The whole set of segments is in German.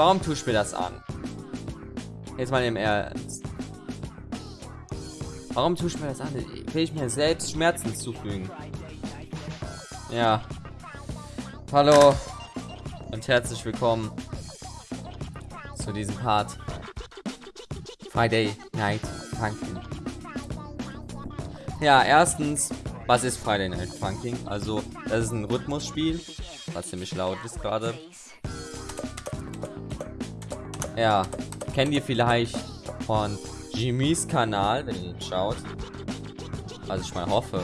Warum tust du mir das an? Jetzt mal im Ernst. Warum tust du mir das an? Will ich mir selbst Schmerzen zufügen? Ja. Hallo und herzlich willkommen zu diesem Part. Friday Night Funkin'. Ja, erstens, was ist Friday Night Funkin'? Also, das ist ein Rhythmusspiel, was ziemlich laut ist gerade. Ja, kennt ihr vielleicht von Jimmys Kanal, wenn ihr ihn schaut. Also ich mal hoffe,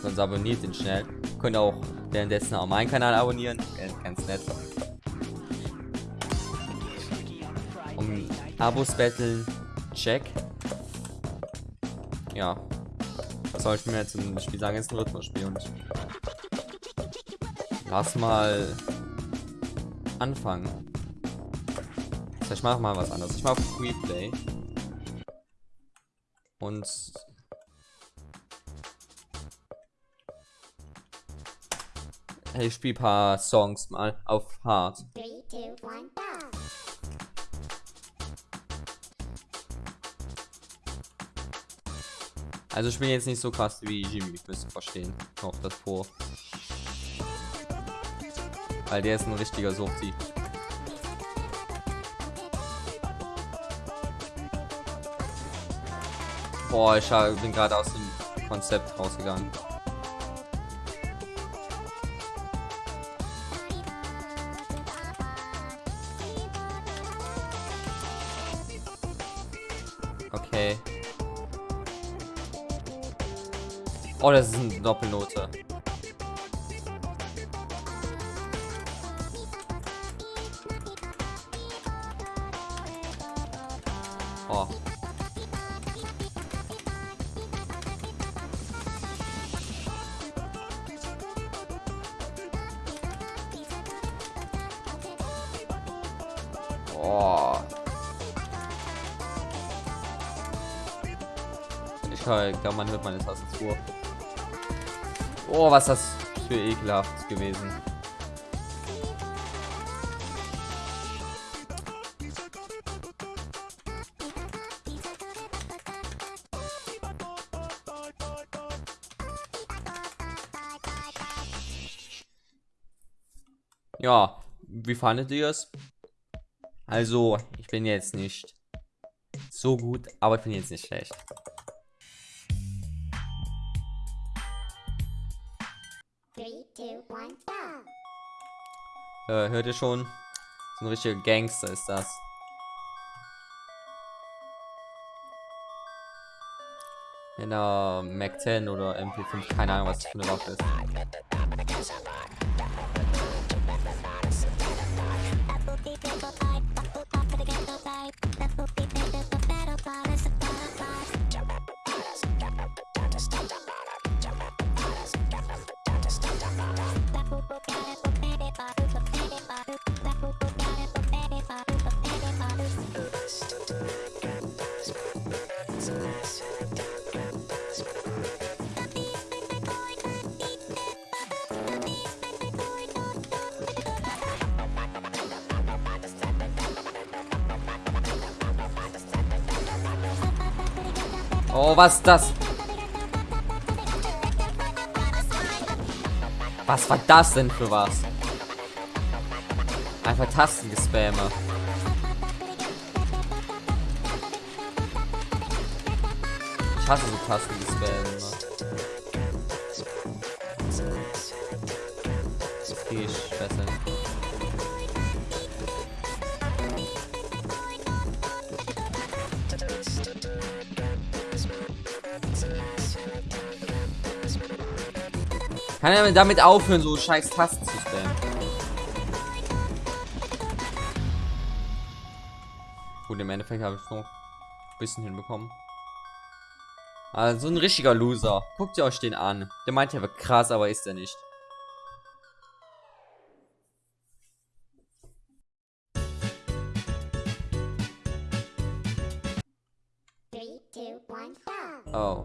sonst abonniert ihn schnell. Könnt auch währenddessen auch meinen Kanal abonnieren, ganz nett. Um Abos betteln, check. Ja. Was soll ich mir jetzt im Spiel sagen? Jetzt ein Rhythmusspiel und lass mal anfangen. Ich mache mal was anderes. Ich mache Freeplay. Und ich spiele paar Songs mal auf Hard. Also ich bin jetzt nicht so krass wie Jimmy, müsst ihr verstehen. Ich hoffe das vor. Weil der ist ein richtiger Suchti. Boah, ich bin gerade aus dem Konzept rausgegangen. Okay. Oh, das ist eine Doppelnote. Oh. Ich glaube, man hört meine Tastatur. Oh, was das für ekelhaft gewesen. Ja, wie fandet ihr es? Also, ich bin jetzt nicht so gut, aber ich bin jetzt nicht schlecht. äh, hört ihr schon? So ein richtiger Gangster ist das. In der Mac 10 oder MP5, keine Ahnung, was das für eine Waffe ist. Oh, was ist das? Was war das denn für was? Einfach Tastengespammer. Ich hasse so Tastengespammer. Das Kann er damit aufhören, so scheiß Tasten zu spammen? Gut, im Endeffekt habe ich noch ein bisschen hinbekommen. Also ein richtiger Loser. Guckt ihr euch den an. Der meint, er wird krass, aber ist er nicht. Oh.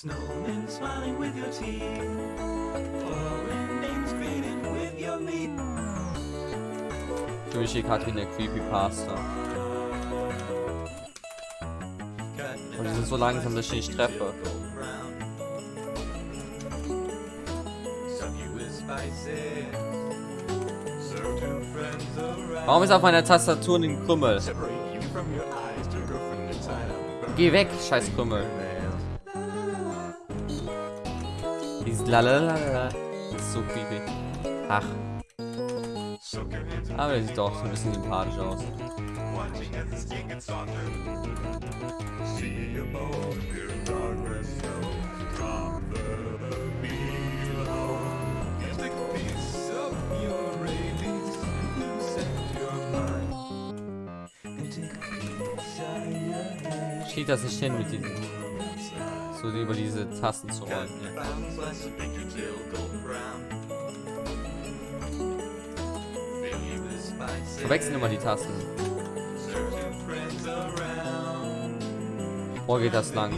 Snowmen smiling with your teeth. Foreign names greeted with your meat. Hier gerade wie eine Creepypasta. Und die sind so langsam, dass ich nicht treffe. Warum ist auf meiner Tastatur ein Krümmel? Geh weg, scheiß Krümmel. Lalalala. So creepy. Ach, aber der sieht doch so ein bisschen sympathisch aus. Steht das nicht hin mit diesen. So über diese Tasten zu rollen. Ja. Verwechseln immer die Tasten. Boah, geht das lang.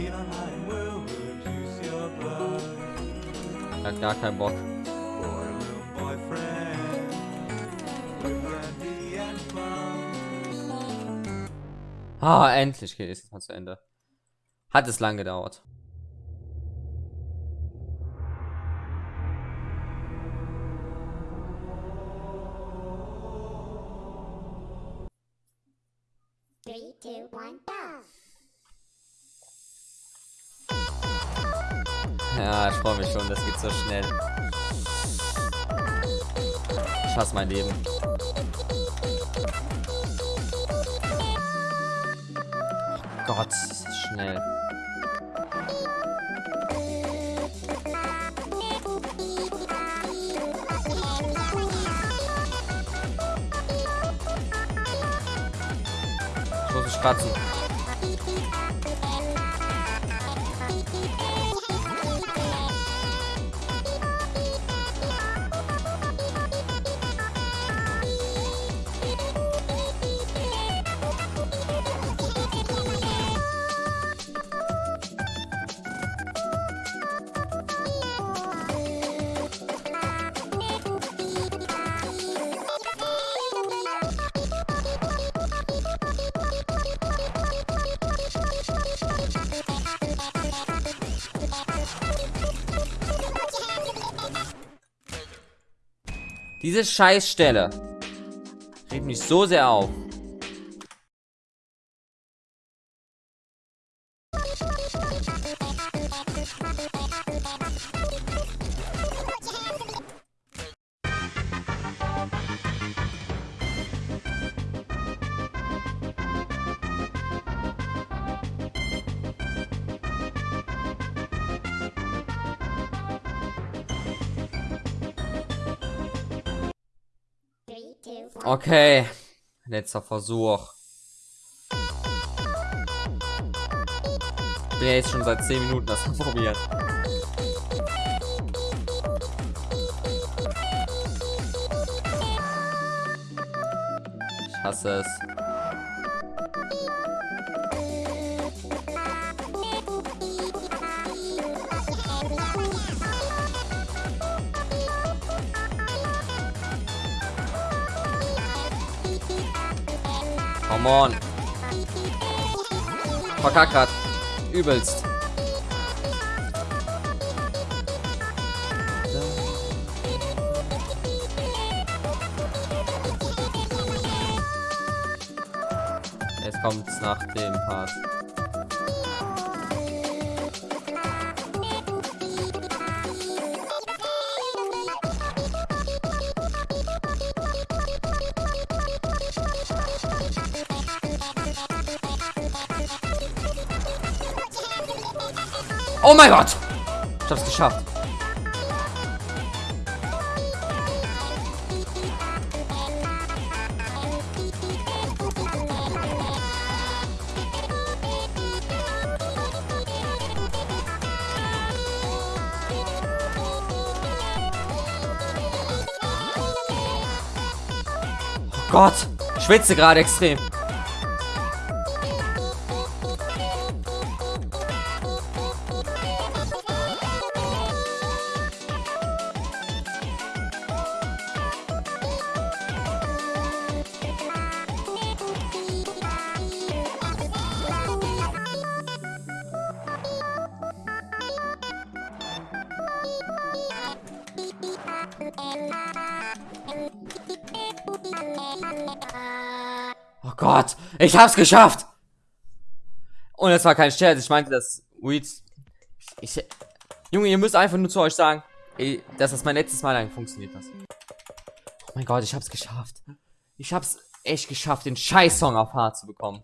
Hat gar keinen Bock. Ah, endlich geht es mal zu Ende. Hat es lang gedauert. Ja, ich freue mich schon, das geht so schnell. Ich hasse mein Leben. Oh Gott, schnell. Ich muss mich kratzen. Diese Scheißstelle regt mich so sehr auf. Okay, letzter Versuch. Ich bin ja jetzt schon seit 10 Minuten das am probieren. Ich hasse es. Come on. Verkack grad. Übelst. Jetzt kommt's nach dem Part. Oh mein Gott! Ich hab's geschafft. Oh Gott! Schwitze gerade extrem. Oh Gott, ich hab's geschafft! Und es war kein Scherz, ich meinte das Weeds. Ich, Junge, ihr müsst einfach nur zu euch sagen, ey, das mein letztes Mal lang funktioniert das. Oh mein Gott, ich hab's geschafft. Ich hab's echt geschafft, den Scheiß-Song auf hart zu bekommen.